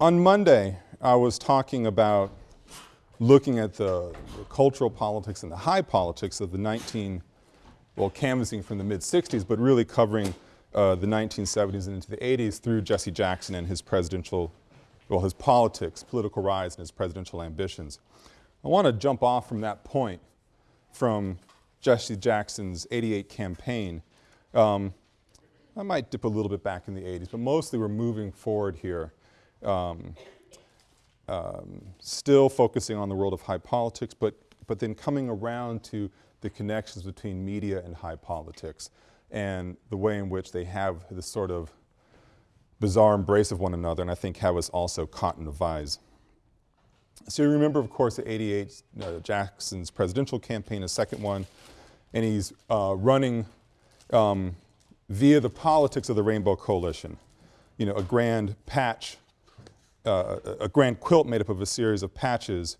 on Monday, I was talking about looking at the, the, cultural politics and the high politics of the 19, well, canvassing from the mid-60s, but really covering uh, the 1970s and into the 80s through Jesse Jackson and his presidential, well, his politics, political rise and his presidential ambitions. I want to jump off from that point from Jesse Jackson's 88 campaign. Um, I might dip a little bit back in the 80s, but mostly we're moving forward here. Um, um, still focusing on the world of high politics, but, but then coming around to the connections between media and high politics and the way in which they have this sort of bizarre embrace of one another and I think have us also caught in a vise. So you remember, of course, at 88, uh, Jackson's presidential campaign, a second one, and he's uh, running um, via the politics of the Rainbow Coalition. You know, a grand patch, uh, a grand quilt made up of a series of patches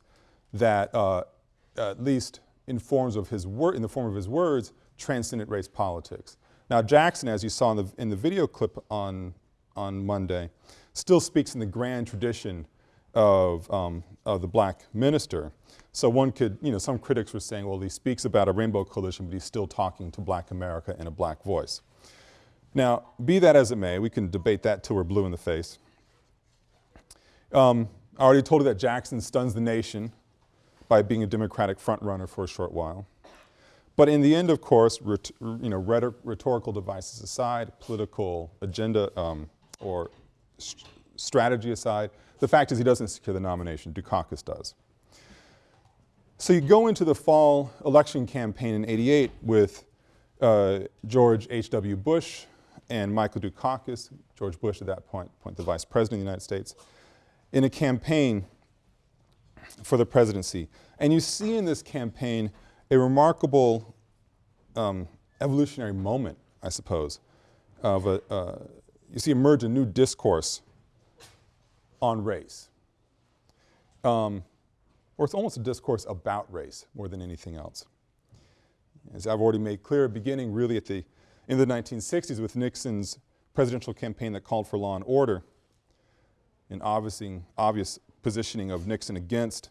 that uh, at least in forms of his word, in the form of his words, transcendent race politics. Now Jackson, as you saw in the, in the video clip on, on Monday, still speaks in the grand tradition of, um, of the black minister. So one could, you know, some critics were saying, well, he speaks about a rainbow coalition, but he's still talking to black America in a black voice. Now, be that as it may, we can debate that till we're blue in the face. Um, I already told you that Jackson stuns the nation by being a Democratic frontrunner for a short while. But in the end, of course, you know, rhetorical devices aside, political agenda um, or st strategy aside, the fact is he doesn't secure the nomination, Dukakis does. So you go into the fall election campaign in 88 with uh, George H.W. Bush and Michael Dukakis, George Bush at that point, point the Vice President of the United States, in a campaign for the presidency. And you see in this campaign a remarkable um, evolutionary moment, I suppose, of a, uh, you see emerge a new discourse on race. Um, or it's almost a discourse about race more than anything else. As I've already made clear, beginning really at the, in the 1960s with Nixon's presidential campaign that called for law and order, an obvious positioning of Nixon against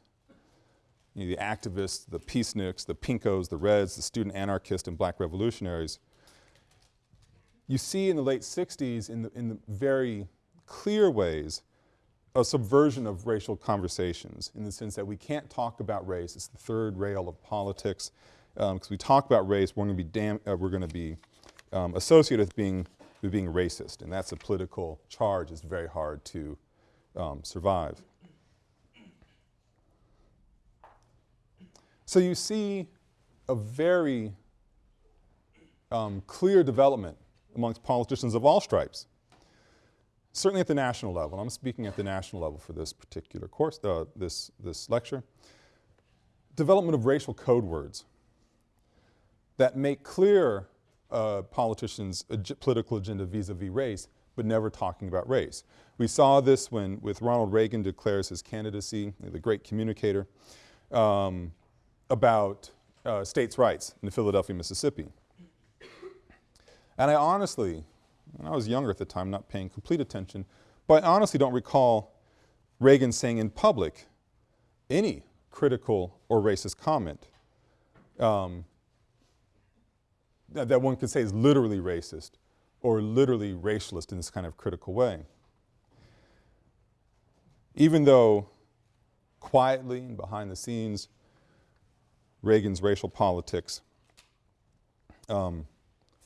you know, the activists, the peaceniks, the pinkos, the reds, the student anarchists and black revolutionaries. You see in the late 60s in the, in the very clear ways a subversion of racial conversations in the sense that we can't talk about race. It's the third rail of politics. Because um, we talk about race, we're going to be, uh, we're going to be um, associated with being, with being racist. And that's a political charge it's very hard to um, survive. So you see a very um, clear development amongst politicians of all stripes, certainly at the national level. I'm speaking at the national level for this particular course, uh, this, this lecture. Development of racial code words that make clear uh, politicians' ag political agenda vis-a-vis -vis race, but never talking about race. We saw this when, with Ronald Reagan declares his candidacy, the great communicator. Um, about uh, states' rights in Philadelphia, Mississippi. And I honestly, I was younger at the time, not paying complete attention, but I honestly don't recall Reagan saying in public any critical or racist comment um, that, that one could say is literally racist or literally racialist in this kind of critical way. Even though quietly and behind the scenes, Reagan's racial politics um,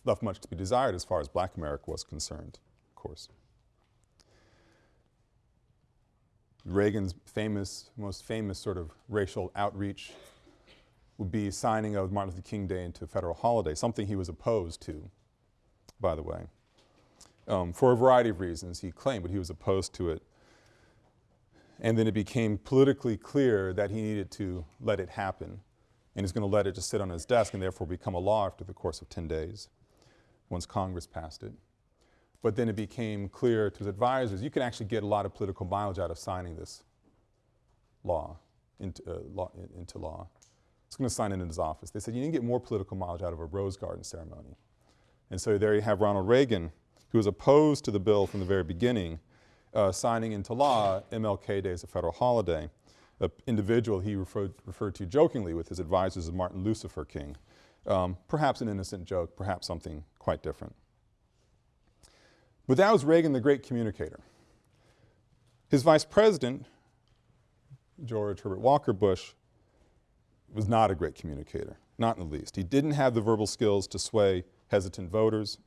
left much to be desired as far as black America was concerned, of course. Reagan's famous, most famous sort of racial outreach would be signing of Martin Luther King Day into a federal holiday, something he was opposed to, by the way, um, for a variety of reasons he claimed, but he was opposed to it. And then it became politically clear that he needed to let it happen and he's going to let it just sit on his desk and therefore become a law after the course of 10 days once Congress passed it. But then it became clear to his advisors, you can actually get a lot of political mileage out of signing this law into, uh, law, into law. He's going to sign it in his office. They said you can get more political mileage out of a rose garden ceremony. And so there you have Ronald Reagan, who was opposed to the bill from the very beginning, uh, signing into law MLK Day as a federal holiday. An individual he referred, referred to jokingly with his advisors as Martin Lucifer King. Um, perhaps an innocent joke, perhaps something quite different. But that was Reagan the great communicator. His vice president, George Herbert Walker Bush, was not a great communicator, not in the least. He didn't have the verbal skills to sway hesitant voters.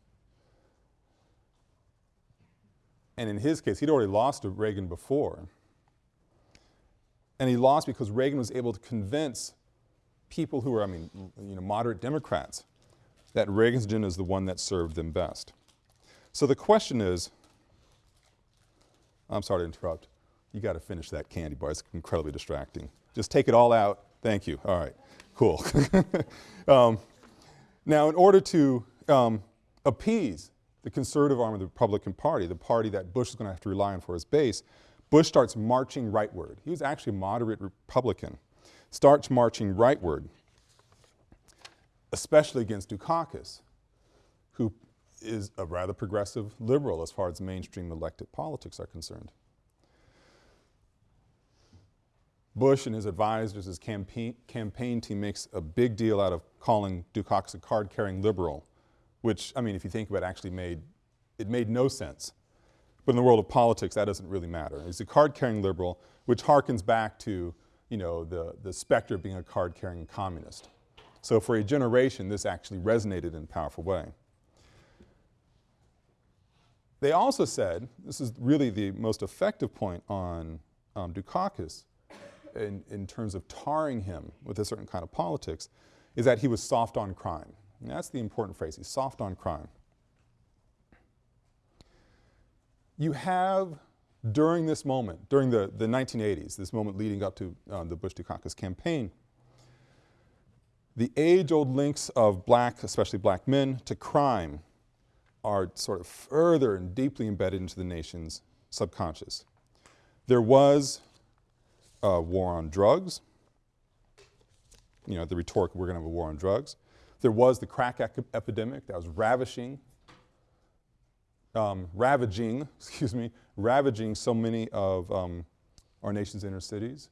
And in his case, he'd already lost to Reagan before. And he lost because Reagan was able to convince people who were, I mean, you know, moderate Democrats that Reagan's agenda is the one that served them best. So the question is, I'm sorry to interrupt. You got to finish that candy bar. It's incredibly distracting. Just take it all out. Thank you. All right. Cool. um, now, in order to um, appease the conservative arm of the Republican Party, the party that Bush is going to have to rely on for his base, Bush starts marching rightward. He was actually a moderate Republican. Starts marching rightward, especially against Dukakis, who is a rather progressive liberal as far as mainstream elected politics are concerned. Bush and his advisors, his campaign, campaign team makes a big deal out of calling Dukakis a card-carrying liberal, which, I mean, if you think about it, actually made, it made no sense. But in the world of politics, that doesn't really matter. He's a card-carrying liberal, which harkens back to, you know, the, the specter of being a card-carrying communist. So for a generation, this actually resonated in a powerful way. They also said, this is really the most effective point on um, Dukakis in, in terms of tarring him with a certain kind of politics, is that he was soft on crime. And that's the important phrase, he's soft on crime. You have, during this moment, during the, the 1980s, this moment leading up to uh, the Bush-Dukakis campaign, the age-old links of black, especially black men, to crime are sort of further and deeply embedded into the nation's subconscious. There was a war on drugs, you know, the rhetoric, we're going to have a war on drugs. There was the crack epidemic that was ravishing, um, ravaging, excuse me, ravaging so many of um, our nation's inner cities.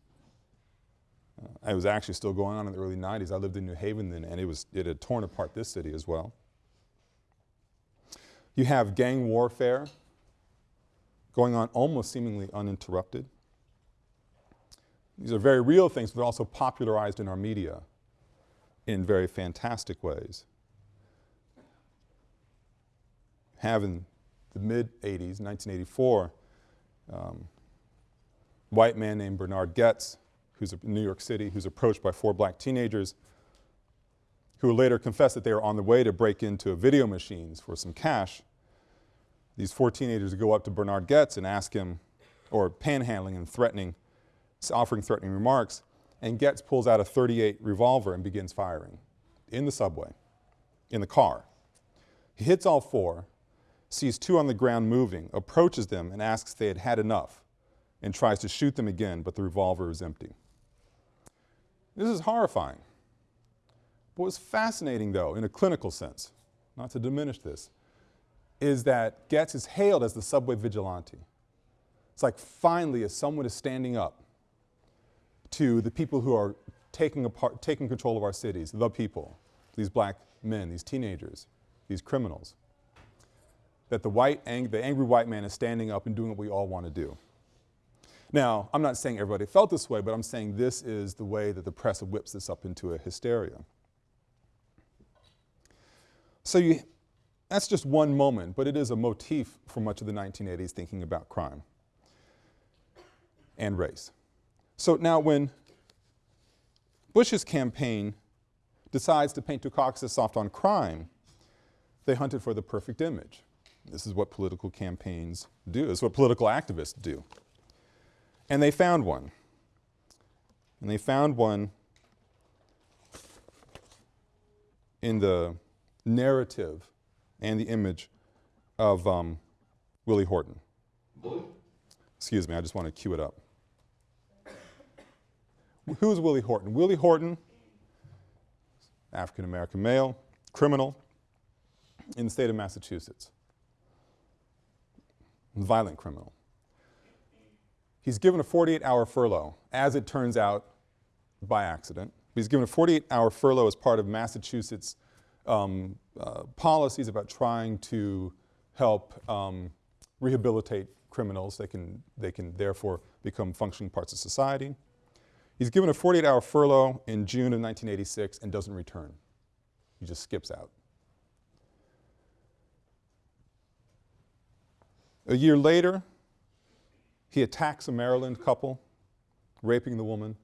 Uh, it was actually still going on in the early 90s. I lived in New Haven then, and it, was, it had torn apart this city as well. You have gang warfare going on almost seemingly uninterrupted. These are very real things, but also popularized in our media in very fantastic ways. Have in the mid-80s, 1984, um, white man named Bernard Goetz, who's in New York City, who's approached by four black teenagers who later confessed that they were on the way to break into video machines for some cash. These four teenagers go up to Bernard Goetz and ask him, or panhandling and threatening, offering threatening remarks, and Goetz pulls out a 38 revolver and begins firing in the subway, in the car. He hits all four, sees two on the ground moving, approaches them and asks if they had had enough, and tries to shoot them again, but the revolver is empty. This is horrifying. But what's fascinating, though, in a clinical sense, not to diminish this, is that Goetz is hailed as the subway vigilante. It's like finally, as someone is standing up to the people who are taking, apart, taking control of our cities, the people, these black men, these teenagers, these criminals, that the, white, ang the angry white man is standing up and doing what we all want to do. Now, I'm not saying everybody felt this way, but I'm saying this is the way that the press whips this up into a hysteria. So you, that's just one moment, but it is a motif for much of the 1980s thinking about crime and race. So now when Bush's campaign decides to paint Dukakis as soft on crime, they hunted for the perfect image. This is what political campaigns do. This is what political activists do. And they found one. And they found one in the narrative and the image of um, Willie Horton. Excuse me, I just want to cue it up. Who's Willie Horton? Willie Horton, African American male, criminal in the state of Massachusetts, violent criminal. He's given a 48-hour furlough, as it turns out, by accident. He's given a 48-hour furlough as part of Massachusetts um, uh, policies about trying to help um, rehabilitate criminals. They can, they can therefore become functioning parts of society. He's given a 48-hour furlough in June of 1986 and doesn't return. He just skips out. A year later, he attacks a Maryland couple, raping the woman,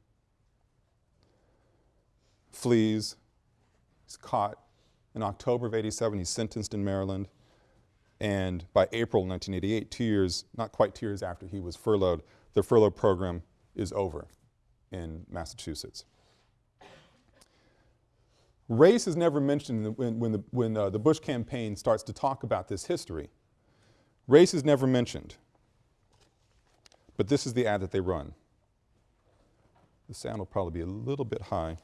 flees, he's caught. In October of 87, he's sentenced in Maryland. And by April 1988, two years, not quite two years after he was furloughed, the furlough program is over in Massachusetts. Race is never mentioned when, when, the, when uh, the Bush campaign starts to talk about this history. Race is never mentioned. But this is the ad that they run. The sound will probably be a little bit high.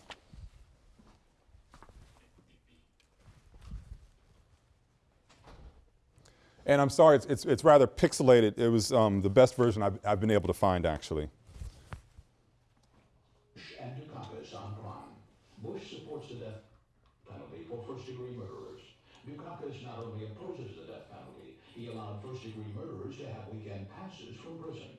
And I'm sorry, it's, it's, it's rather pixelated. It was um, the best version I've, I've been able to find, actually. And Dukakis on crime. Bush supports the death penalty for first-degree murderers. Dukakis not only opposes the death penalty, he allowed first-degree murderers to have weekend passes from prison.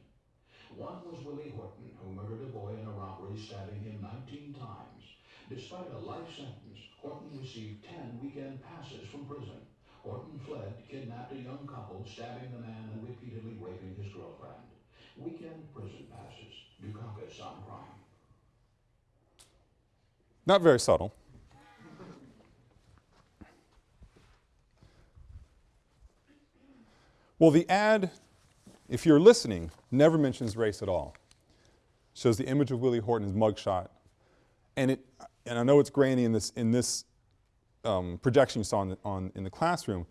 One was Willie Horton, who murdered a boy in a robbery, stabbing him 19 times. Despite a life sentence, Horton received 10 weekend passes from prison. Horton fled, kidnapped a young couple, stabbing the man and repeatedly raping his girlfriend. Weekend prison passes. Dukakis on crime. Not very subtle. Well, the ad, if you're listening, never mentions race at all. Shows the image of Willie Horton's mugshot. And, it, and I know it's grainy in this, in this um, projection you saw in the, on, in the classroom,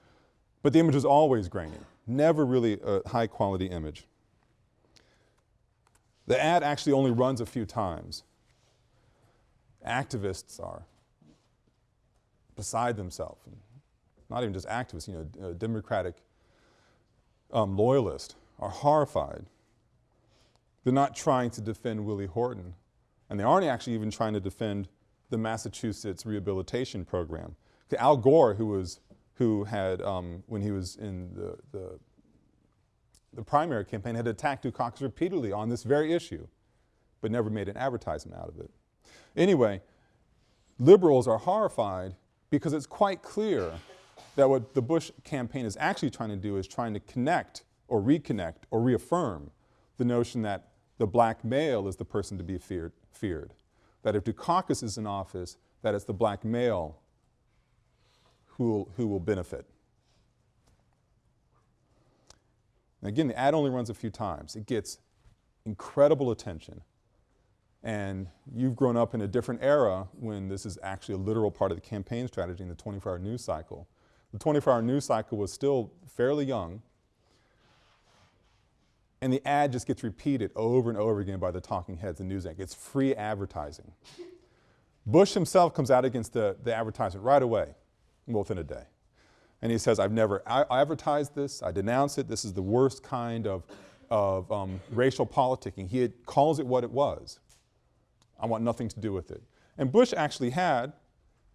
but the image is always grainy, never really a high quality image. The ad actually only runs a few times. Activists are beside themselves, not even just activists, you know, Democratic um, loyalists are horrified. They're not trying to defend Willie Horton, and they aren't actually even trying to defend the Massachusetts rehabilitation program. Al Gore, who was, who had, um, when he was in the, the, the primary campaign, had attacked Dukakis repeatedly on this very issue, but never made an advertisement out of it. Anyway, liberals are horrified because it's quite clear that what the Bush campaign is actually trying to do is trying to connect or reconnect or reaffirm the notion that the black male is the person to be feared, feared. That if Dukakis is in office, that it's the black male who who will benefit. And again, the ad only runs a few times. It gets incredible attention. And you've grown up in a different era when this is actually a literal part of the campaign strategy in the 24-hour news cycle. The 24-hour news cycle was still fairly young, and the ad just gets repeated over and over again by the talking heads and news anchors. It's free advertising. Bush himself comes out against the, the advertisement right away within a day. And he says, I've never advertised this, I denounce it, this is the worst kind of, of um, racial politicking. He calls it what it was. I want nothing to do with it. And Bush actually had,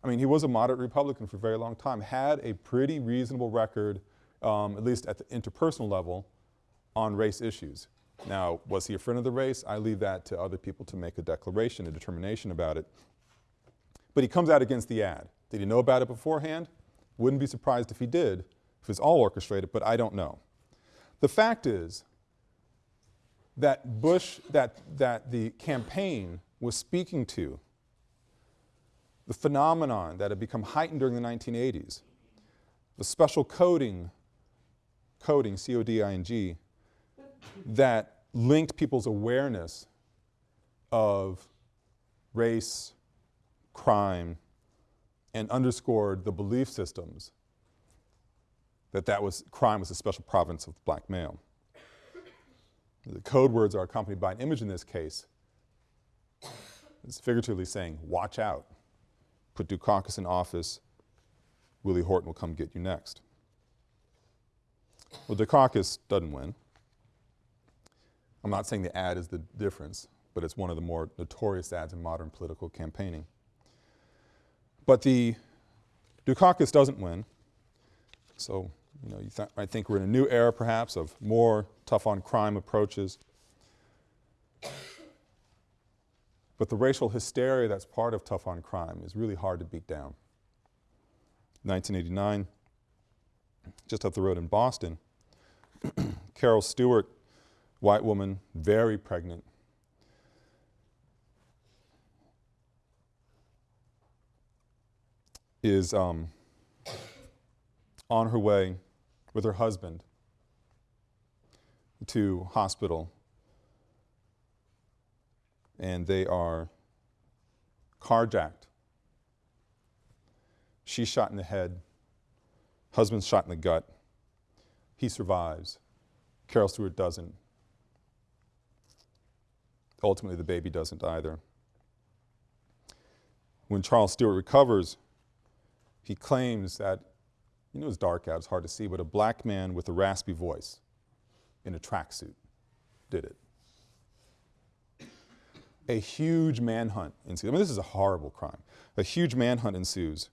I mean, he was a moderate Republican for a very long time, had a pretty reasonable record, um, at least at the interpersonal level, on race issues. Now, was he a friend of the race? I leave that to other people to make a declaration, a determination about it. But he comes out against the ad. Did he know about it beforehand? Wouldn't be surprised if he did, if it's all orchestrated, but I don't know. The fact is that Bush, that, that the campaign was speaking to the phenomenon that had become heightened during the 1980s, the special coding, coding, C-O-D-I-N-G, that linked people's awareness of race, crime, and underscored the belief systems that that was, crime was a special province of black male. The code words are accompanied by an image in this case. It's figuratively saying, watch out. Put Dukakis in office, Willie Horton will come get you next. Well, Dukakis doesn't win. I'm not saying the ad is the difference, but it's one of the more notorious ads in modern political campaigning. But the Dukakis doesn't win. So, you know, you th I think we're in a new era perhaps of more tough on crime approaches. But the racial hysteria that's part of tough on crime is really hard to beat down. 1989, just up the road in Boston, Carol Stuart, white woman, very pregnant, is um, on her way with her husband to hospital and they are carjacked. She's shot in the head, husband's shot in the gut. He survives. Carol Stuart doesn't. Ultimately, the baby doesn't either. When Charles Stuart recovers, he claims that, you know it's dark out, it's hard to see, but a black man with a raspy voice in a tracksuit did it. A huge manhunt ensues. I mean, this is a horrible crime. A huge manhunt ensues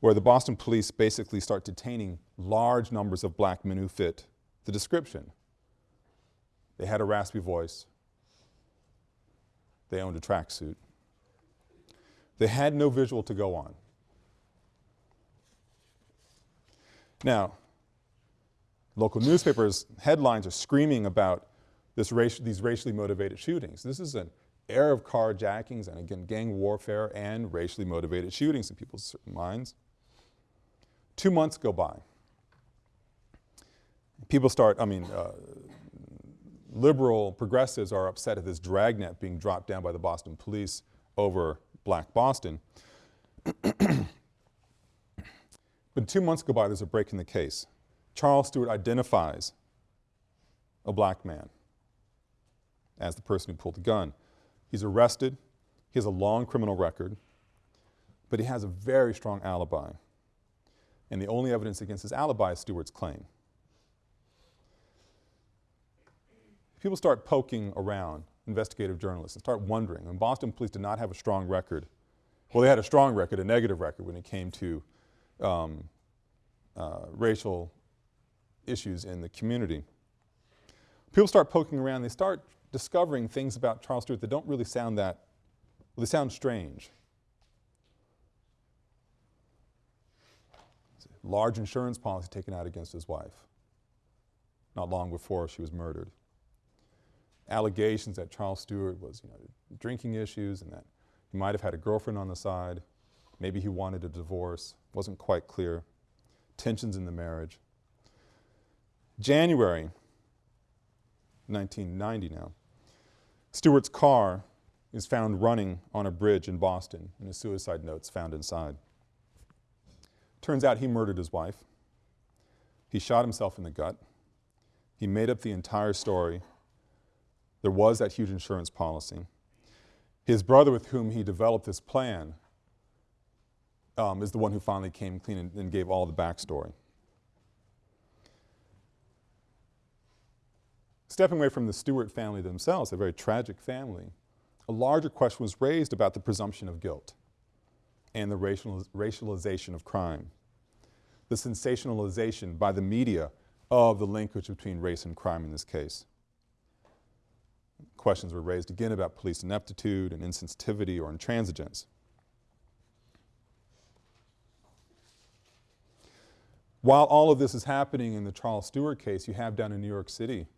where the Boston police basically start detaining large numbers of black men who fit the description. They had a raspy voice. They owned a tracksuit. They had no visual to go on. Now, local newspapers' headlines are screaming about this raci these racially motivated shootings. This is an era of carjackings and again gang warfare and racially motivated shootings in people's minds. Two months go by. People start, I mean, uh, liberal progressives are upset at this dragnet being dropped down by the Boston police over black Boston. but two months go by, there's a break in the case. Charles Stuart identifies a black man as the person who pulled the gun. He's arrested, he has a long criminal record, but he has a very strong alibi. And the only evidence against his alibi is Stuart's claim. People start poking around, investigative journalists, and start wondering, and Boston police did not have a strong record. Well, they had a strong record, a negative record when it came to um, uh, racial issues in the community. People start poking around, they start discovering things about Charles Stuart that don't really sound that, well, they sound strange. Large insurance policy taken out against his wife, not long before she was murdered. Allegations that Charles Stuart was, you know, drinking issues and that he might have had a girlfriend on the side. Maybe he wanted a divorce, wasn't quite clear. Tensions in the marriage. January 1990 now, Stuart's car is found running on a bridge in Boston and a suicide note's found inside. Turns out he murdered his wife. He shot himself in the gut. He made up the entire story. There was that huge insurance policy. His brother with whom he developed this plan um, is the one who finally came clean and, and gave all the backstory. Stepping away from the Stuart family themselves, a very tragic family, a larger question was raised about the presumption of guilt and the racializ racialization of crime, the sensationalization by the media of the linkage between race and crime in this case. Questions were raised again about police ineptitude and insensitivity or intransigence. While all of this is happening in the Charles Stuart case, you have down in New York City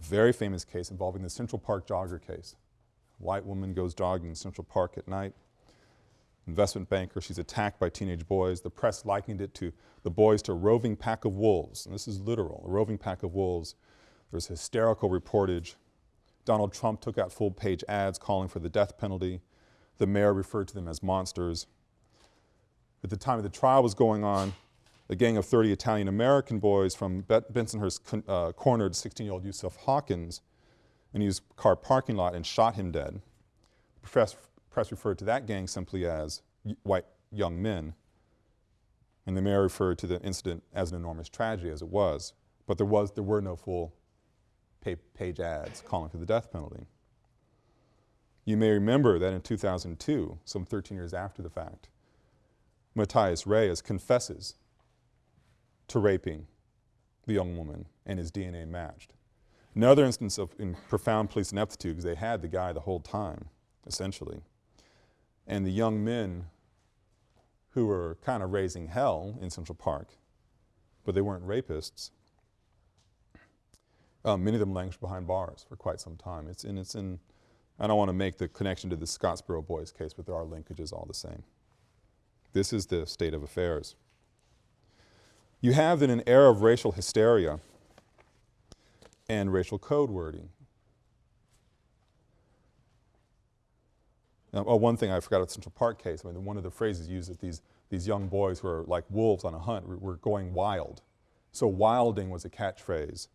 very famous case involving the Central Park jogger case. White woman goes jogging in Central Park at night. Investment banker, she's attacked by teenage boys. The press likened it to the boys to a roving pack of wolves. And this is literal, a roving pack of wolves. There's hysterical reportage. Donald Trump took out full page ads calling for the death penalty. The mayor referred to them as monsters. At the time of the trial was going on, a gang of 30 Italian American boys from Bensonhurst uh, cornered 16-year-old Yusuf Hawkins in his car parking lot and shot him dead. The press, press referred to that gang simply as white young men, and the mayor referred to the incident as an enormous tragedy, as it was. But there, was, there were no full page ads calling for the death penalty. You may remember that in 2002, some 13 years after the fact, Matias Reyes confesses to raping the young woman and his DNA matched. Another instance of in profound police ineptitude because they had the guy the whole time, essentially. And the young men who were kind of raising hell in Central Park, but they weren't rapists, um, many of them languished behind bars for quite some time. It's in, it's in, I don't want to make the connection to the Scottsboro Boys case, but there are linkages all the same. This is the state of affairs. You have then an era of racial hysteria and racial code wording. Now, oh, one thing I forgot at the Central Park case, I mean, one of the phrases used that these, these young boys who are like wolves on a hunt were, were going wild. So wilding was a catchphrase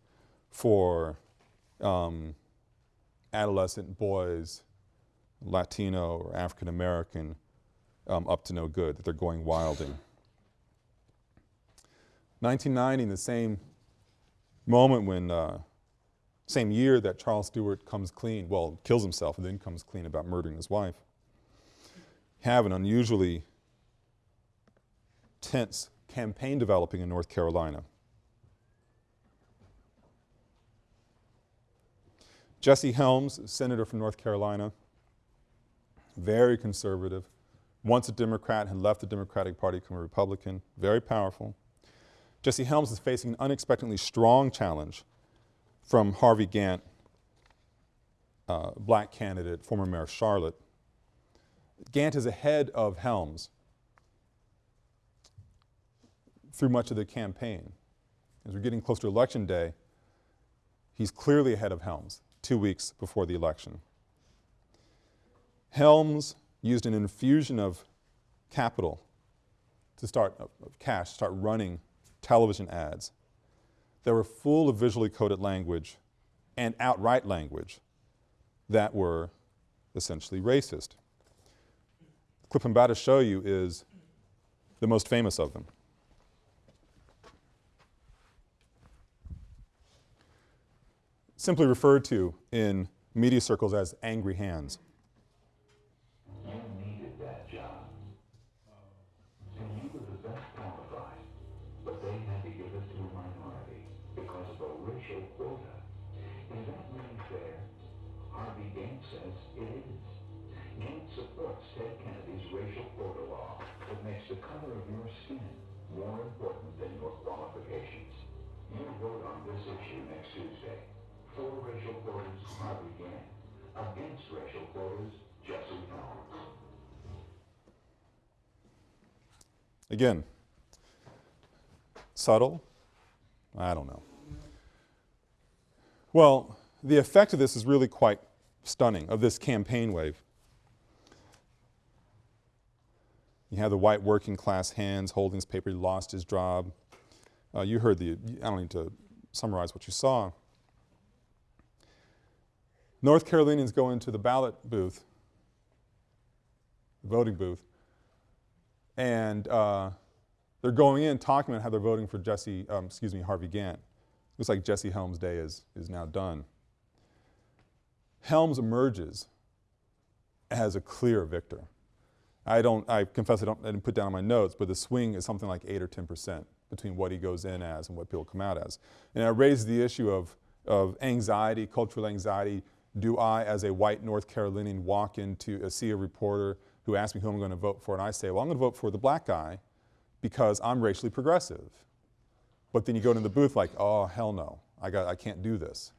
for um, adolescent boys, Latino or African American, um, up to no good, that they're going wilding. 1990, the same moment when, uh, same year that Charles Stuart comes clean, well, kills himself and then comes clean about murdering his wife, have an unusually tense campaign developing in North Carolina. Jesse Helms, senator from North Carolina, very conservative, once a Democrat, had left the Democratic Party, become a Republican, very powerful. Jesse Helms is facing an unexpectedly strong challenge from Harvey Gantt, uh, black candidate, former mayor of Charlotte. Gantt is ahead of Helms through much of the campaign. As we're getting close to election day, he's clearly ahead of Helms two weeks before the election. Helms used an infusion of capital to start, of cash, start running television ads that were full of visually coded language and outright language that were essentially racist. The clip I'm about to show you is the most famous of them. simply referred to in media circles as angry hands. For racial quotas, Harvey Gantt. Against racial quotas, Jesse Helms. Again, subtle? I don't know. Well, the effect of this is really quite stunning, of this campaign wave. You have the white working class hands holding this paper, he lost his job. Uh, you heard the, I don't need to summarize what you saw. North Carolinians go into the ballot booth, the voting booth, and uh, they're going in talking about how they're voting for Jesse, um, excuse me, Harvey Gantt. Looks like Jesse Helms' day is, is now done. Helms emerges as a clear victor. I don't, I confess I, don't, I didn't put down on my notes, but the swing is something like 8 or 10 percent between what he goes in as and what people come out as. And I raised the issue of, of anxiety, cultural anxiety, do I, as a white North Carolinian, walk into, uh, see a reporter who asks me who I'm going to vote for, and I say, well, I'm going to vote for the black guy because I'm racially progressive. But then you go into the booth like, oh, hell no, I, got, I can't do this.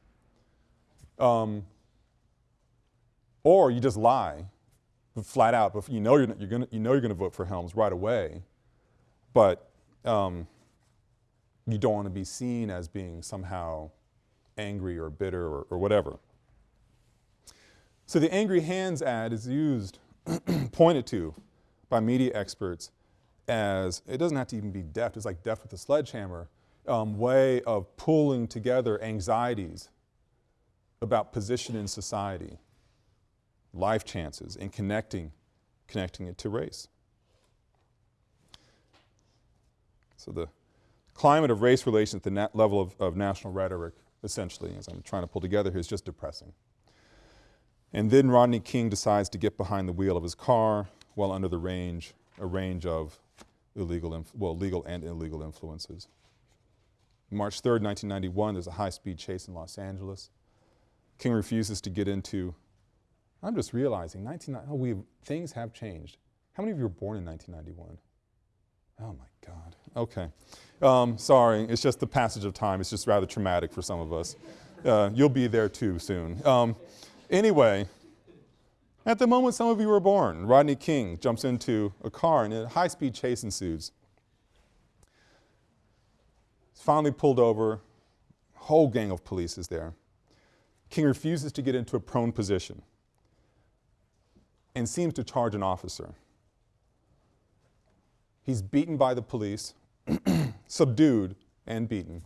Um, or you just lie flat out, but you know you're, you're gonna, you know you're going to vote for Helms right away, but um, you don't want to be seen as being somehow angry or bitter or, or whatever. So the Angry Hands ad is used, pointed to by media experts as, it doesn't have to even be deft, it's like deft with a sledgehammer, um, way of pulling together anxieties about position in society, life chances, and connecting, connecting it to race. So the climate of race relations at the level of, of national rhetoric essentially, as I'm trying to pull together here, is just depressing. And then Rodney King decides to get behind the wheel of his car while under the range, a range of illegal, well, legal and illegal influences. March 3rd, 1991, there's a high-speed chase in Los Angeles. King refuses to get into, I'm just realizing, 19, oh, we, things have changed. How many of you were born in 1991? Oh my God, okay. Um, sorry, it's just the passage of time. It's just rather traumatic for some of us. Uh, you'll be there too soon. Um, anyway, at the moment some of you were born, Rodney King jumps into a car and a high-speed chase ensues. He's finally pulled over, whole gang of police is there. King refuses to get into a prone position and seems to charge an officer. He's beaten by the police, subdued and beaten,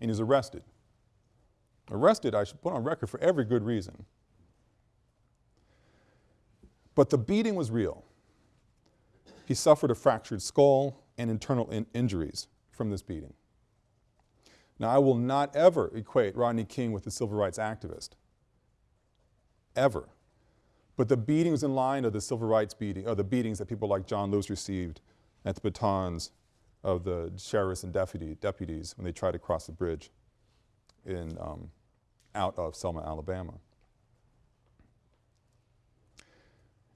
and he's arrested. Arrested, I should put on record, for every good reason. But the beating was real. He suffered a fractured skull and internal in injuries from this beating. Now, I will not ever equate Rodney King with a civil rights activist, ever. But the beatings in line of the civil rights beating, or the beatings that people like John Lewis received at the batons of the sheriffs and deputy, deputies when they tried to cross the bridge in, um, out of Selma, Alabama.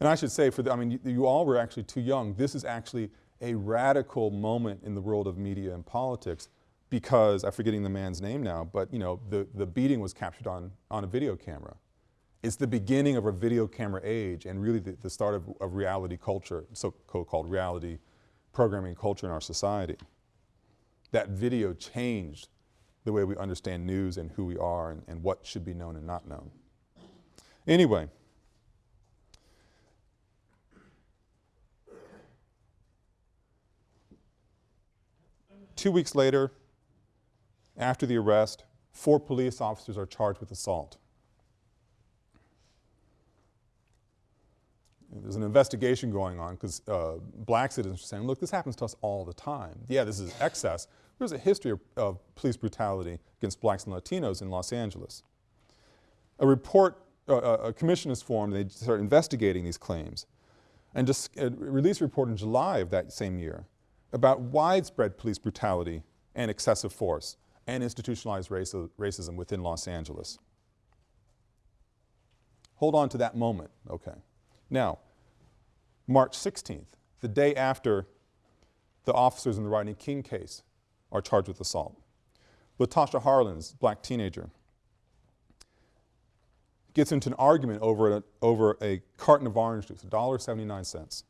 And I should say, for the, I mean, you, you, all were actually too young. This is actually a radical moment in the world of media and politics because, I'm forgetting the man's name now, but you know, the, the beating was captured on, on a video camera. It's the beginning of a video camera age and really the, the start of, of reality culture, so-called reality programming culture in our society. That video changed the way we understand news and who we are and, and what should be known and not known. Anyway, two weeks later, after the arrest, four police officers are charged with assault. There's an investigation going on because uh, black citizens are saying, look, this happens to us all the time. Yeah, this is excess. There's a history of, of police brutality against blacks and Latinos in Los Angeles. A report, uh, a commission is formed, they start investigating these claims and just uh, a report in July of that same year about widespread police brutality and excessive force and institutionalized racism within Los Angeles. Hold on to that moment, okay. Now, March 16th, the day after the officers in the Rodney King case are charged with assault, Latasha Harlins, black teenager, gets into an argument over a, over a carton of orange juice, $1.79.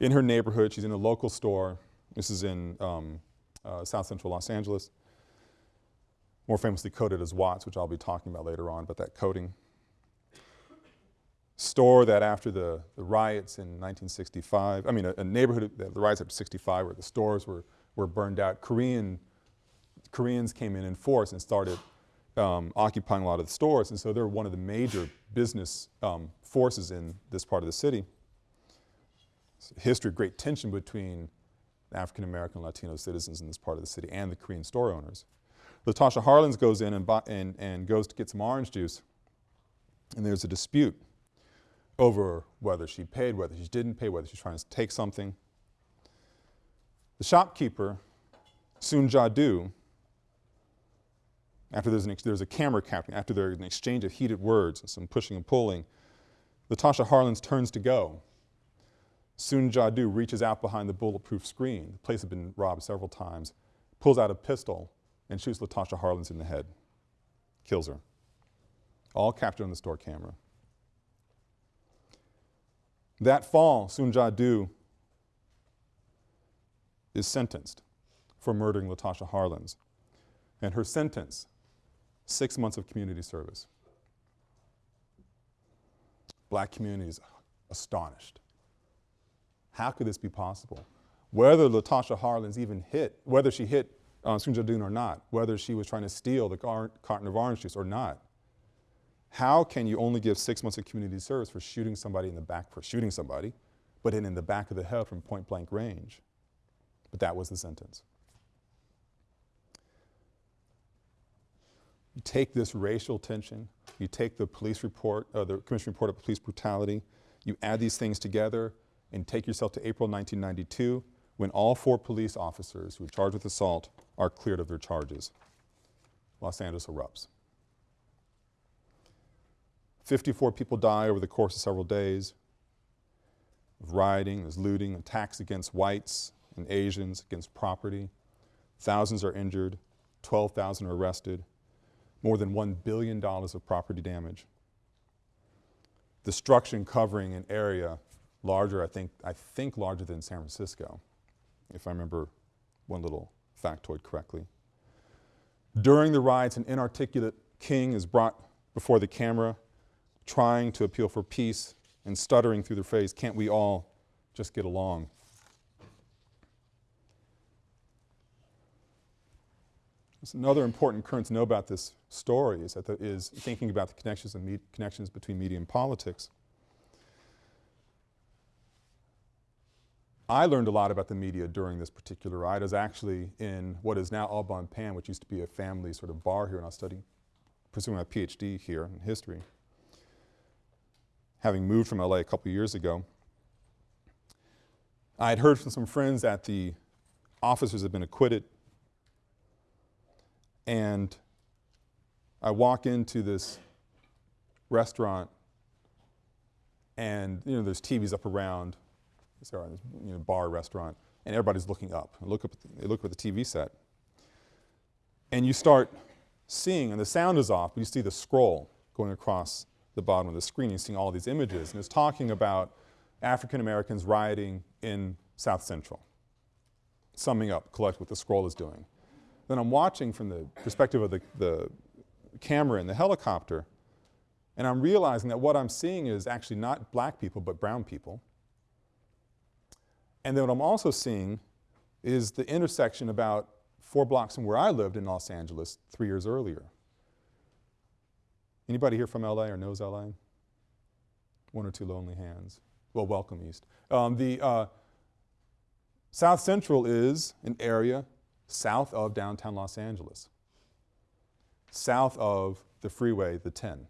In her neighborhood, she's in a local store. This is in um, uh, South Central Los Angeles, more famously coded as Watts, which I'll be talking about later on, but that coding. Store that after the, the riots in 1965, I mean a, a neighborhood, the, the riots after 65 where the stores were, were burned out, Korean, Koreans came in in force and started um, occupying a lot of the stores, and so they're one of the major business um, forces in this part of the city. history of great tension between African American Latino citizens in this part of the city and the Korean store owners. Latasha Harlins goes in and, and, and goes to get some orange juice and there's a dispute over whether she paid, whether she didn't pay, whether she's trying to take something. The shopkeeper, Soon Ja Du, after there's, an there's a camera capturing, after there's an exchange of heated words and some pushing and pulling, Latasha Harlins turns to go Soon Ja Du reaches out behind the bulletproof screen, the place had been robbed several times, pulls out a pistol and shoots Latasha Harlins in the head, kills her. All captured on the store camera. That fall, Soon Ja Du is sentenced for murdering Latasha Harlins. And her sentence, six months of community service. Black communities astonished. How could this be possible? Whether Latasha Harlins even hit, whether she hit uh, Sunjadun or not, whether she was trying to steal the carton of orange juice or not, how can you only give six months of community service for shooting somebody in the back, for shooting somebody, but in, in the back of the head from point blank range? But that was the sentence. You take this racial tension, you take the police report, uh, the commission report of police brutality, you add these things together and take yourself to April 1992 when all four police officers who were charged with assault are cleared of their charges. Los Angeles erupts. 54 people die over the course of several days of rioting, there's looting, attacks against whites and Asians, against property. Thousands are injured, 12,000 are arrested, more than $1 billion of property damage. Destruction covering an area larger, I think, I think larger than San Francisco, if I remember one little factoid correctly. During the riots, an inarticulate king is brought before the camera, trying to appeal for peace and stuttering through the phrase, can't we all just get along? Another important current to know about this story is, thinking about the connections, and connections between media and politics. I learned a lot about the media during this particular ride. I was actually in what is now Au Pan, which used to be a family sort of bar here, and I was studying, pursuing my PhD here in history. Having moved from LA a couple years ago, I had heard from some friends that the officers had been acquitted, and I walk into this restaurant, and you know, there's TVs up around, sorry, this you know, bar, restaurant, and everybody's looking up. And look up the, they look at the TV set. And you start seeing, and the sound is off, but you see the scroll going across the bottom of the screen. You're seeing all these images, and it's talking about African Americans rioting in South Central. Summing up, collect what the scroll is doing. Then I'm watching from the perspective of the, the camera in the helicopter, and I'm realizing that what I'm seeing is actually not black people, but brown people. And then what I'm also seeing is the intersection about four blocks from where I lived in Los Angeles three years earlier. Anybody here from LA or knows LA? One or two lonely hands. Well, welcome East. Um, the uh, South Central is an area south of downtown Los Angeles, south of the freeway, the 10.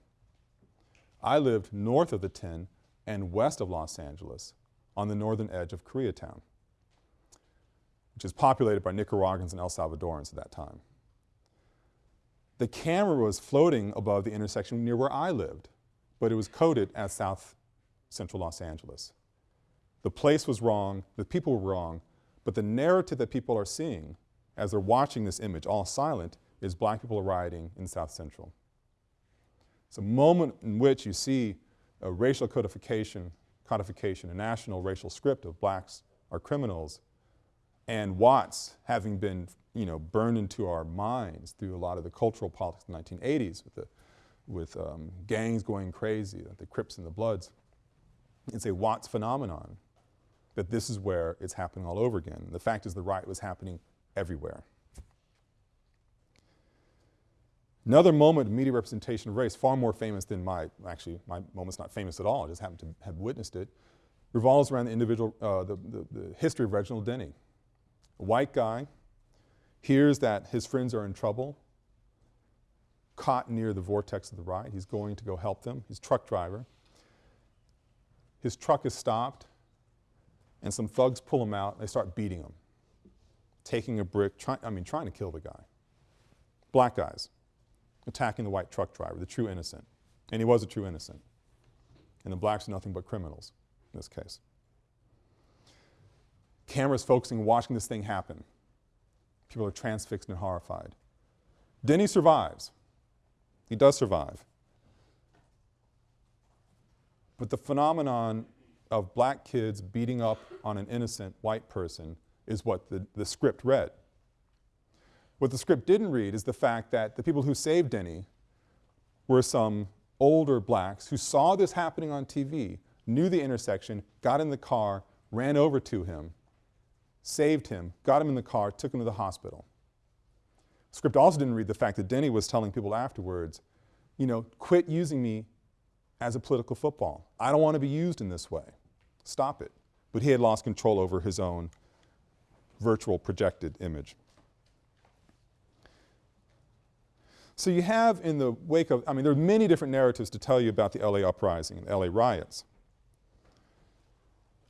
I lived north of the 10 and west of Los Angeles on the northern edge of Koreatown, which is populated by Nicaraguans and El Salvadorans at that time. The camera was floating above the intersection near where I lived, but it was coded as South Central Los Angeles. The place was wrong, the people were wrong, but the narrative that people are seeing as they're watching this image, all silent, is black people rioting in South Central. It's a moment in which you see a racial codification codification, a national racial script of blacks are criminals, and Watts having been you know, burned into our minds through a lot of the cultural politics of the 1980s with, the, with um, gangs going crazy, the Crips and the Bloods. It's a Watts phenomenon that this is where it's happening all over again. The fact is the riot was happening everywhere. Another moment of media representation of race, far more famous than my, actually my moment's not famous at all, I just happened to have witnessed it, revolves around the individual, uh, the, the, the history of Reginald Denny. A white guy hears that his friends are in trouble, caught near the vortex of the riot. He's going to go help them. He's a truck driver. His truck is stopped, and some thugs pull him out. They start beating him, taking a brick, try, I mean, trying to kill the guy. Black guys attacking the white truck driver, the true innocent. And he was a true innocent. And the blacks are nothing but criminals in this case. Cameras focusing, watching this thing happen. People are transfixed and horrified. Denny survives. He does survive. But the phenomenon of black kids beating up on an innocent white person is what the, the script read. What the script didn't read is the fact that the people who saved Denny were some older blacks who saw this happening on TV, knew the intersection, got in the car, ran over to him, saved him, got him in the car, took him to the hospital. The script also didn't read the fact that Denny was telling people afterwards, you know, quit using me as a political football. I don't want to be used in this way. Stop it. But he had lost control over his own virtual projected image. So you have in the wake of, I mean, there are many different narratives to tell you about the LA uprising and LA riots.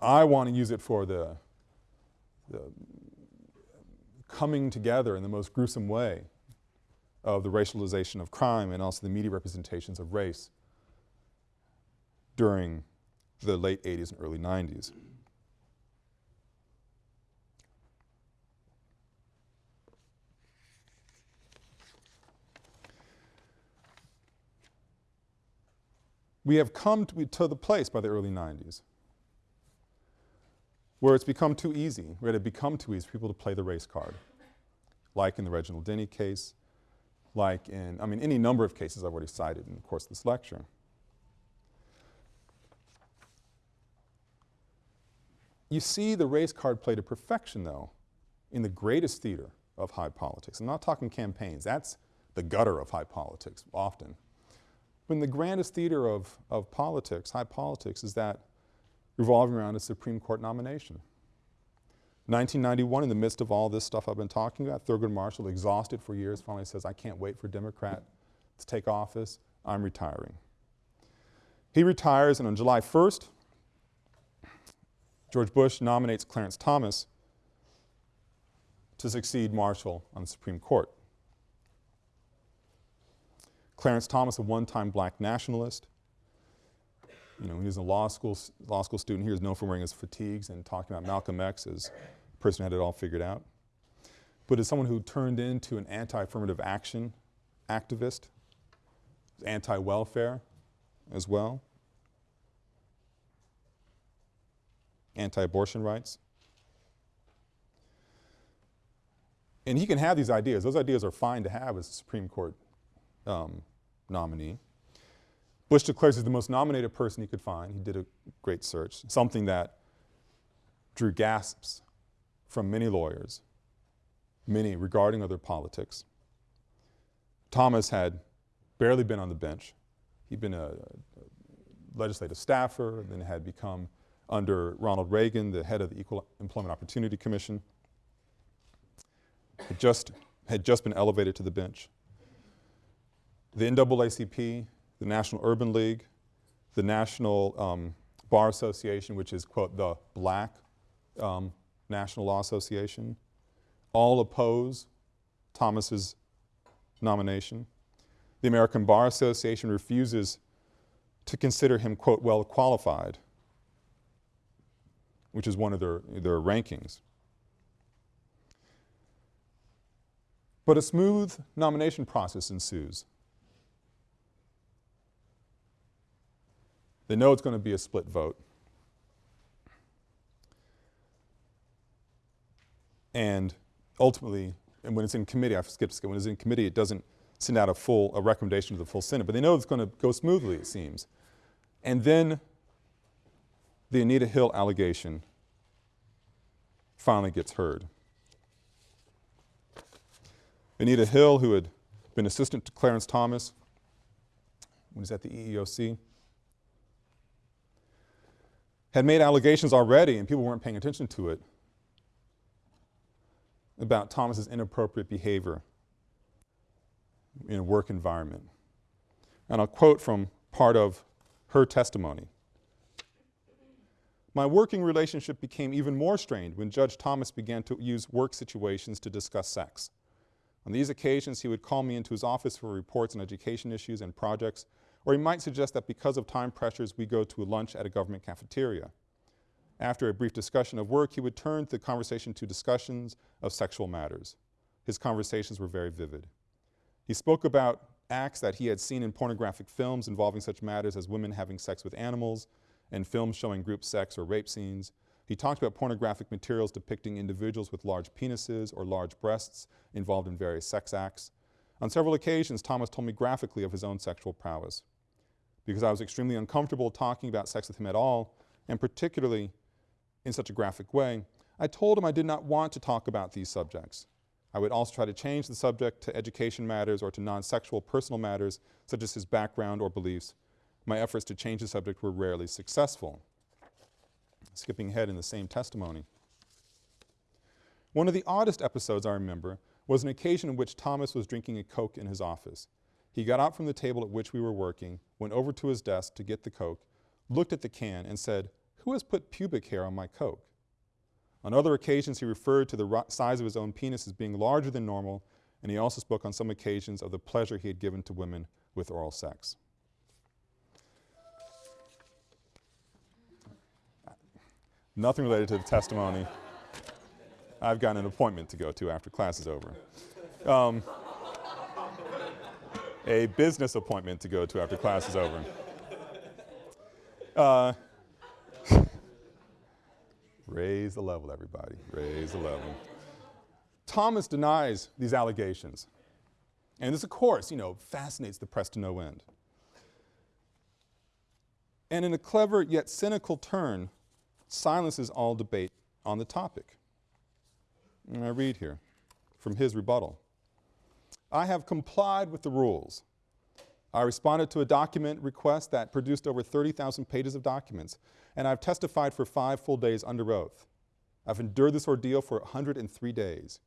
I want to use it for the, the coming together in the most gruesome way of the racialization of crime and also the media representations of race during the late 80s and early 90s. We have come to, to the place by the early 90s where it's become too easy, where it had become too easy for people to play the race card, like in the Reginald Denny case, like in, I mean, any number of cases I've already cited in the course of this lecture. You see the race card played to perfection, though, in the greatest theater of high politics. I'm not talking campaigns. That's the gutter of high politics, often. In the grandest theater of, of politics, high politics, is that revolving around a Supreme Court nomination. 1991, in the midst of all this stuff I've been talking about, Thurgood Marshall, exhausted for years, finally says, I can't wait for a Democrat to take office. I'm retiring. He retires, and on July 1st, George Bush nominates Clarence Thomas to succeed Marshall on the Supreme Court. Clarence Thomas, a one-time black nationalist, you know, he was a law school, law school student. He was known for wearing his fatigues and talking about Malcolm X as a person who had it all figured out. But as someone who turned into an anti-affirmative action activist, anti-welfare as well, anti-abortion rights. And he can have these ideas. Those ideas are fine to have as a Supreme Court um, nominee. Bush declares he's the most nominated person he could find. He did a great search, something that drew gasps from many lawyers, many regarding other politics. Thomas had barely been on the bench. He'd been a, a legislative staffer, then had become under Ronald Reagan, the head of the Equal Employment Opportunity Commission. Had just, had just been elevated to the bench. The NAACP the National Urban League, the National um, Bar Association, which is, quote, the black um, National Law Association, all oppose Thomas's nomination. The American Bar Association refuses to consider him, quote, well qualified, which is one of their, their rankings. But a smooth nomination process ensues. They know it's going to be a split vote. And ultimately, and when it's in committee, I skipped skip, when it's in committee, it doesn't send out a full, a recommendation to the full Senate, but they know it's going to go smoothly, it seems. And then the Anita Hill allegation finally gets heard. Anita Hill, who had been assistant to Clarence Thomas when he was at the EEOC, had made allegations already and people weren't paying attention to it about Thomas's inappropriate behavior in a work environment. And I'll quote from part of her testimony. My working relationship became even more strained when Judge Thomas began to use work situations to discuss sex. On these occasions, he would call me into his office for reports on education issues and projects or he might suggest that because of time pressures, we go to a lunch at a government cafeteria. After a brief discussion of work, he would turn the conversation to discussions of sexual matters. His conversations were very vivid. He spoke about acts that he had seen in pornographic films involving such matters as women having sex with animals and films showing group sex or rape scenes. He talked about pornographic materials depicting individuals with large penises or large breasts involved in various sex acts. On several occasions, Thomas told me graphically of his own sexual prowess because I was extremely uncomfortable talking about sex with him at all, and particularly in such a graphic way, I told him I did not want to talk about these subjects. I would also try to change the subject to education matters or to non-sexual personal matters such as his background or beliefs. My efforts to change the subject were rarely successful. Skipping ahead in the same testimony. One of the oddest episodes I remember was an occasion in which Thomas was drinking a Coke in his office. He got out from the table at which we were working, went over to his desk to get the Coke, looked at the can, and said, Who has put pubic hair on my Coke? On other occasions, he referred to the size of his own penis as being larger than normal, and he also spoke on some occasions of the pleasure he had given to women with oral sex. Nothing related to the testimony. I've got an appointment to go to after class is over. Um, a business appointment to go to after class is over. Uh, raise the level, everybody. Raise the level. Thomas denies these allegations. And this, of course, you know, fascinates the press to no end. And in a clever yet cynical turn, silences all debate on the topic. And I read here from his rebuttal. I have complied with the rules. I responded to a document request that produced over 30,000 pages of documents, and I've testified for five full days under oath. I've endured this ordeal for 103 days.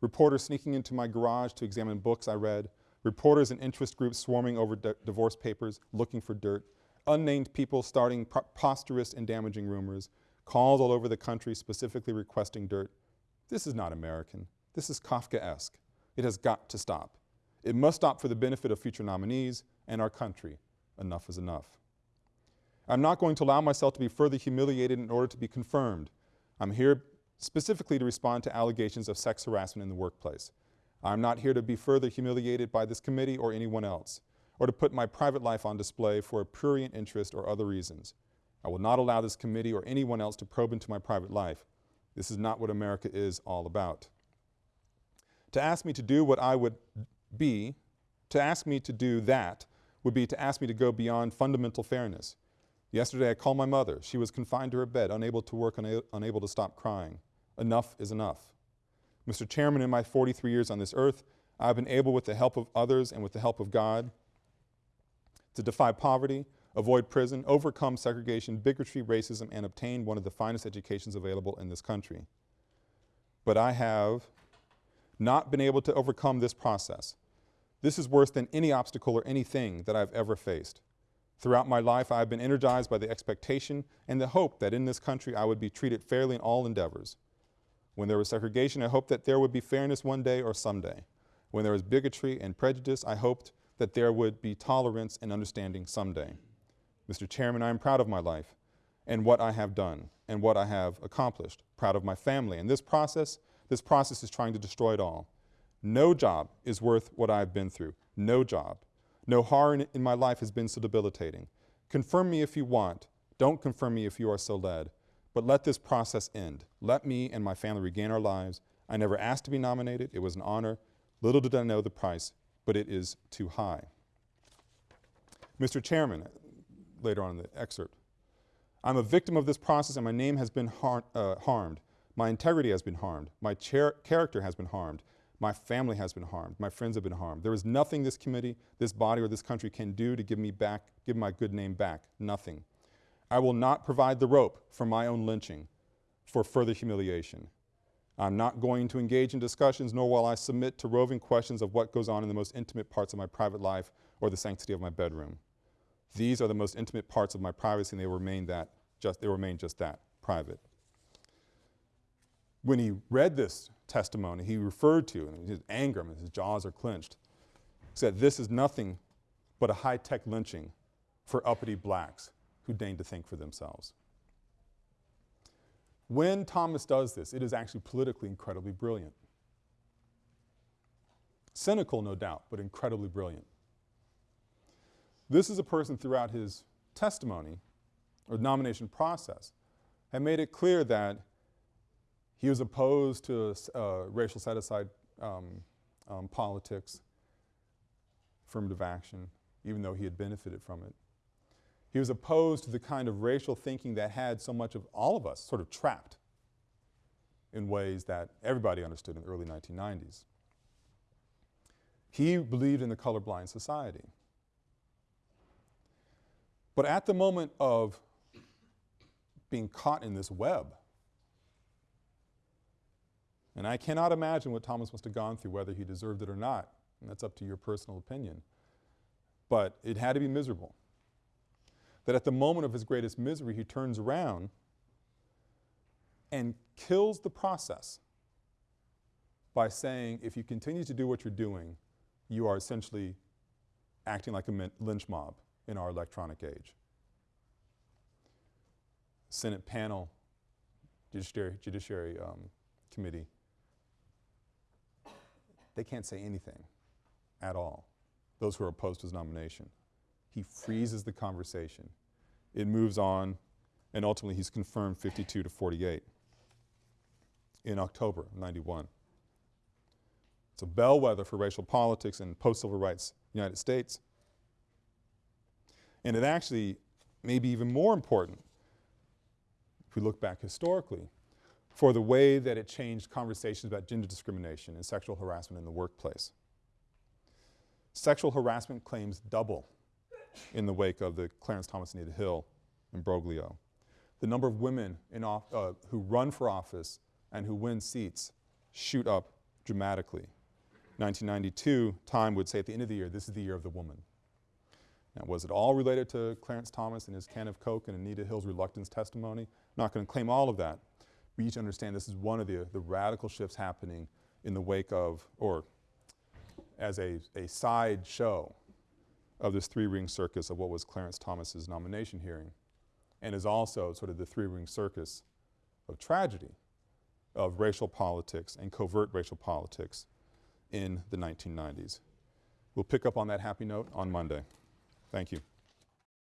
Reporters sneaking into my garage to examine books I read, reporters and interest groups swarming over divorce papers looking for dirt, unnamed people starting preposterous and damaging rumors, calls all over the country specifically requesting dirt. This is not American. This is Kafkaesque. It has got to stop. It must stop for the benefit of future nominees and our country. Enough is enough. I'm not going to allow myself to be further humiliated in order to be confirmed. I'm here specifically to respond to allegations of sex harassment in the workplace. I'm not here to be further humiliated by this committee or anyone else, or to put my private life on display for a prurient interest or other reasons. I will not allow this committee or anyone else to probe into my private life. This is not what America is all about. To ask me to do what I would be, to ask me to do that would be to ask me to go beyond fundamental fairness. Yesterday I called my mother. She was confined to her bed, unable to work, una unable to stop crying. Enough is enough. Mr. Chairman, in my 43 years on this earth, I've been able with the help of others and with the help of God to defy poverty, avoid prison, overcome segregation, bigotry, racism, and obtain one of the finest educations available in this country. But I have not been able to overcome this process. This is worse than any obstacle or anything that I've ever faced. Throughout my life, I have been energized by the expectation and the hope that in this country I would be treated fairly in all endeavors. When there was segregation, I hoped that there would be fairness one day or someday. When there was bigotry and prejudice, I hoped that there would be tolerance and understanding someday. Mr. Chairman, I am proud of my life and what I have done and what I have accomplished, proud of my family. And this process, this process is trying to destroy it all. No job is worth what I've been through. No job. No horror in, in my life has been so debilitating. Confirm me if you want. Don't confirm me if you are so led. But let this process end. Let me and my family regain our lives. I never asked to be nominated. It was an honor. Little did I know the price, but it is too high. Mr. Chairman, later on in the excerpt. I'm a victim of this process and my name has been har uh, harmed. My integrity has been harmed. My character has been harmed. My family has been harmed. My friends have been harmed. There is nothing this committee, this body, or this country can do to give me back, give my good name back. Nothing. I will not provide the rope for my own lynching for further humiliation. I'm not going to engage in discussions, nor will I submit to roving questions of what goes on in the most intimate parts of my private life or the sanctity of my bedroom. These are the most intimate parts of my privacy and they remain that, just, they remain just that, private. When he read this testimony, he referred to, and his anger, and his jaws are clenched, said this is nothing but a high-tech lynching for uppity blacks who deign to think for themselves. When Thomas does this, it is actually politically incredibly brilliant. Cynical, no doubt, but incredibly brilliant. This is a person throughout his testimony or nomination process had made it clear that he was opposed to uh, racial set-aside um, um, politics, affirmative action, even though he had benefited from it. He was opposed to the kind of racial thinking that had so much of all of us sort of trapped in ways that everybody understood in the early 1990s. He believed in the colorblind society. But at the moment of being caught in this web, and I cannot imagine what Thomas must have gone through, whether he deserved it or not, and that's up to your personal opinion. but it had to be miserable. That at the moment of his greatest misery, he turns around and kills the process by saying, if you continue to do what you're doing, you are essentially acting like a lynch mob in our electronic age. Senate panel, Judiciary, Judiciary um, Committee, they can't say anything at all, those who are opposed to his nomination. He freezes the conversation. It moves on, and ultimately he's confirmed 52 to 48 in October of 91. It's a bellwether for racial politics in post-civil rights United States. And it actually may be even more important if we look back historically for the way that it changed conversations about gender discrimination and sexual harassment in the workplace. Sexual harassment claims double in the wake of the Clarence Thomas Anita Hill imbroglio. The number of women uh, who run for office and who win seats shoot up dramatically. 1992, Time would say at the end of the year, this is the year of the woman. Now, was it all related to Clarence Thomas and his can of Coke and Anita Hill's reluctance testimony? Not going to claim all of that. We to understand this is one of the, the radical shifts happening in the wake of, or as a, a side show of this three-ring circus of what was Clarence Thomas's nomination hearing, and is also sort of the three-ring circus of tragedy of racial politics and covert racial politics in the 1990s. We'll pick up on that happy note on Monday. Thank you.